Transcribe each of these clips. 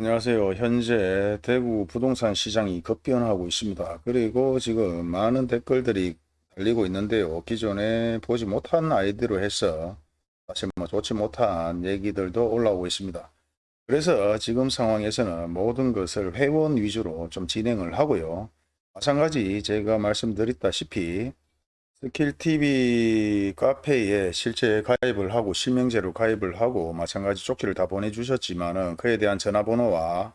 안녕하세요. 현재 대구 부동산 시장이 급변하고 있습니다. 그리고 지금 많은 댓글들이 달리고 있는데요. 기존에 보지 못한 아이디로 해서 사실 뭐 좋지 못한 얘기들도 올라오고 있습니다. 그래서 지금 상황에서는 모든 것을 회원 위주로 좀 진행을 하고요. 마찬가지 제가 말씀드렸다시피 스킬TV 카페에 실제 가입을 하고 실명제로 가입을 하고 마찬가지 쪽지를 다 보내주셨지만은 그에 대한 전화번호와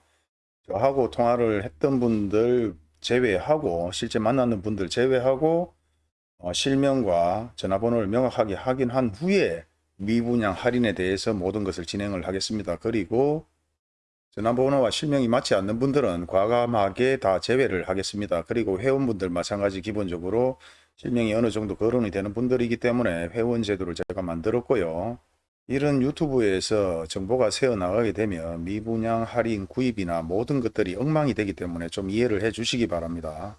저하고 통화를 했던 분들 제외하고 실제 만나는 분들 제외하고 어, 실명과 전화번호를 명확하게 확인한 후에 미분양 할인에 대해서 모든 것을 진행을 하겠습니다. 그리고 전화번호와 실명이 맞지 않는 분들은 과감하게 다 제외를 하겠습니다. 그리고 회원분들 마찬가지 기본적으로 실명이 어느 정도 거론이 되는 분들이기 때문에 회원 제도를 제가 만들었고요. 이런 유튜브에서 정보가 새어나가게 되면 미분양 할인 구입이나 모든 것들이 엉망이 되기 때문에 좀 이해를 해 주시기 바랍니다.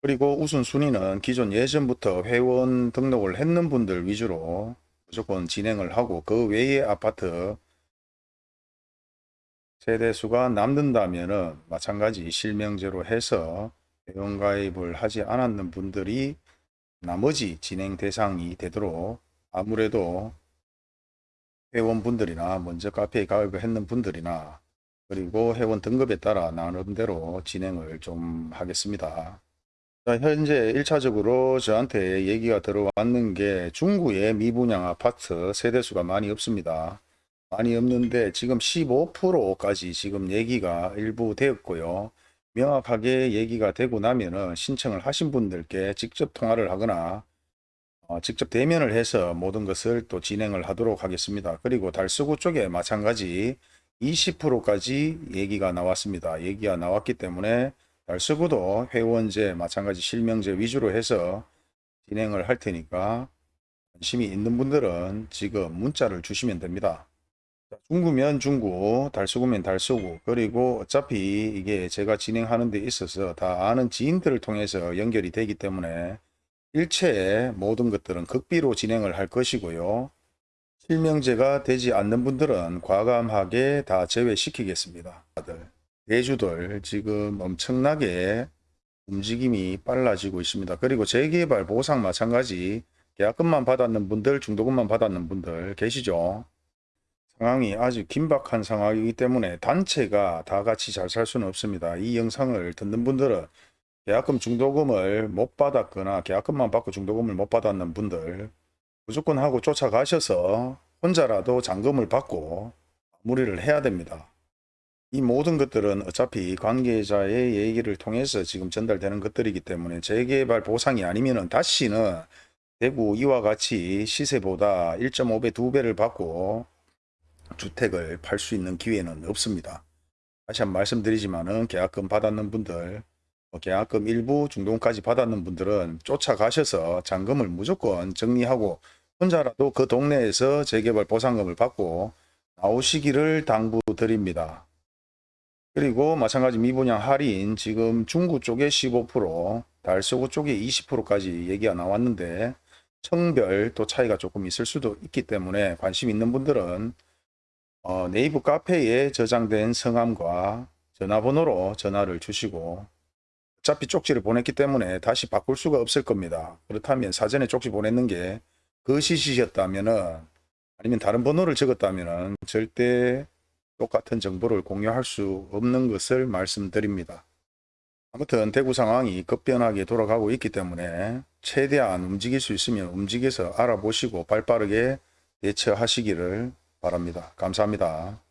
그리고 우선순위는 기존 예전부터 회원 등록을 했는 분들 위주로 무조건 진행을 하고 그 외의 아파트 세대수가 남는다면 마찬가지 실명제로 해서 회원가입을 하지 않았는 분들이 나머지 진행 대상이 되도록 아무래도 회원분들이나 먼저 카페에 가입을 했는 분들이나 그리고 회원 등급에 따라 나름대로 진행을 좀 하겠습니다. 자, 현재 1차적으로 저한테 얘기가 들어왔는 게 중구의 미분양 아파트 세대수가 많이 없습니다. 많이 없는데 지금 15%까지 지금 얘기가 일부 되었고요. 명확하게 얘기가 되고 나면은 신청을 하신 분들께 직접 통화를 하거나 어, 직접 대면을 해서 모든 것을 또 진행을 하도록 하겠습니다. 그리고 달서구 쪽에 마찬가지 20%까지 얘기가 나왔습니다. 얘기가 나왔기 때문에 달서구도 회원제 마찬가지 실명제 위주로 해서 진행을 할 테니까 관심이 있는 분들은 지금 문자를 주시면 됩니다. 중구면 중구, 달서구면 달서구, 그리고 어차피 이게 제가 진행하는 데 있어서 다 아는 지인들을 통해서 연결이 되기 때문에 일체의 모든 것들은 극비로 진행을 할 것이고요. 실명제가 되지 않는 분들은 과감하게 다 제외시키겠습니다. 대주들 지금 엄청나게 움직임이 빨라지고 있습니다. 그리고 재개발 보상 마찬가지 계약금만 받았는 분들, 중도금만 받았는 분들 계시죠? 상황이 아주 긴박한 상황이기 때문에 단체가 다 같이 잘 살 수는 없습니다. 이 영상을 듣는 분들은 계약금 중도금을 못 받았거나 계약금만 받고 중도금을 못 받았는 분들 무조건 하고 쫓아가셔서 혼자라도 잔금을 받고 마무리를 해야 됩니다. 이 모든 것들은 어차피 관계자의 얘기를 통해서 지금 전달되는 것들이기 때문에 재개발 보상이 아니면 다시는 대구 이와 같이 시세보다 1.5배, 2배를 받고 주택을 팔 수 있는 기회는 없습니다. 다시 한 번 말씀드리지만 은 계약금 받았는 분들, 뭐 계약금 일부 중동까지 받았는 분들은 쫓아가셔서 잔금을 무조건 정리하고 혼자라도 그 동네에서 재개발 보상금을 받고 나오시기를 당부드립니다. 그리고 마찬가지 미분양 할인 지금 중구 쪽에 15% 달서구 쪽에 20%까지 얘기가 나왔는데 청별 또 차이가 조금 있을 수도 있기 때문에 관심 있는 분들은 어, 네이버 카페에 저장된 성함과 전화번호로 전화를 주시고 어차피 쪽지를 보냈기 때문에 다시 바꿀 수가 없을 겁니다. 그렇다면 사전에 쪽지 보냈는 게 거시시였다면 아니면 다른 번호를 적었다면 절대 똑같은 정보를 공유할 수 없는 것을 말씀드립니다. 아무튼 대구 상황이 급변하게 돌아가고 있기 때문에 최대한 움직일 수 있으면 움직여서 알아보시고 발빠르게 대처하시기를 바랍니다. 감사합니다.